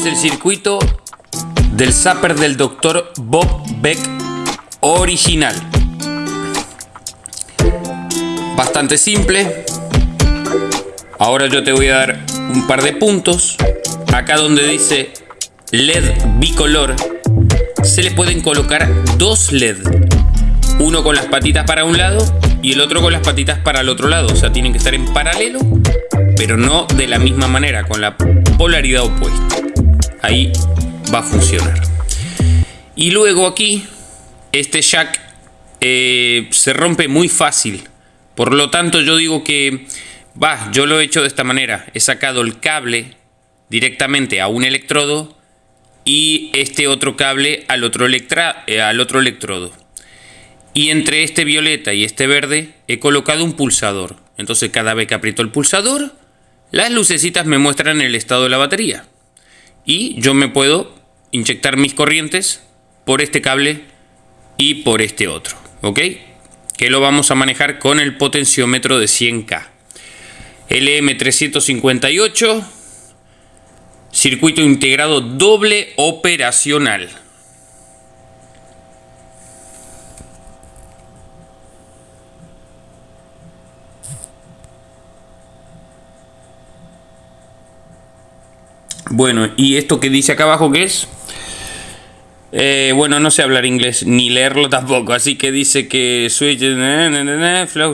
es el circuito del zapper del Dr. Bob Beck original. Bastante simple. Ahora yo te voy a dar un par de puntos. Acá donde dice LED bicolor, se le pueden colocar dos LED. Uno con las patitas para un lado y el otro con las patitas para el otro lado. O sea, tienen que estar en paralelo, pero no de la misma manera, con la polaridad opuesta. Ahí va a funcionar. Y luego aquí, este jack eh, se rompe muy fácil. Por lo tanto, yo digo que, va, yo lo he hecho de esta manera. He sacado el cable directamente a un electrodo y este otro cable al otro, eh, al otro electrodo. Y entre este violeta y este verde he colocado un pulsador. Entonces cada vez que aprieto el pulsador, las lucecitas me muestran el estado de la batería. Y yo me puedo inyectar mis corrientes por este cable y por este otro. ¿Ok? Que lo vamos a manejar con el potenciómetro de 100K. LM358 Circuito integrado doble operacional. Bueno, ¿y esto que dice acá abajo qué es? Eh, bueno, no sé hablar inglés ni leerlo tampoco, así que dice que switch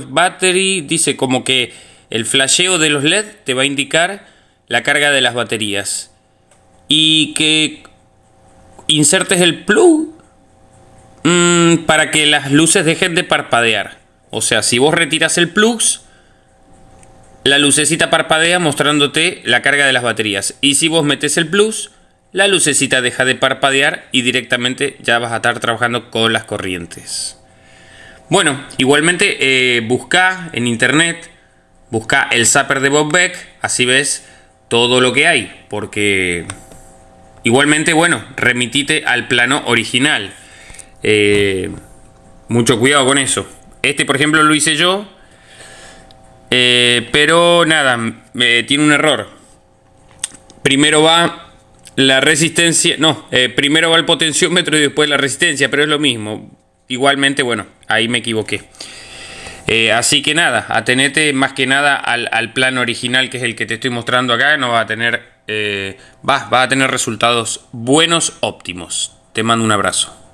battery, dice como que el flasheo de los LED te va a indicar la carga de las baterías y que insertes el plug mm, para que las luces dejen de parpadear. O sea, si vos retiras el plug, la lucecita parpadea mostrándote la carga de las baterías. Y si vos metes el plus, la lucecita deja de parpadear y directamente ya vas a estar trabajando con las corrientes. Bueno, igualmente eh, busca en internet, busca el zapper de Bob Beck, así ves todo lo que hay, porque igualmente, bueno, remitite al plano original. Eh, mucho cuidado con eso. Este, por ejemplo, lo hice yo, eh, pero nada, tiene un error. Primero va la resistencia, no, eh, primero va el potenciómetro y después la resistencia, pero es lo mismo. Igualmente, bueno, ahí me equivoqué. Eh, así que nada, atenete más que nada al, al, plan original que es el que te estoy mostrando acá, no va a tener, eh, va, va a tener resultados buenos, óptimos. Te mando un abrazo.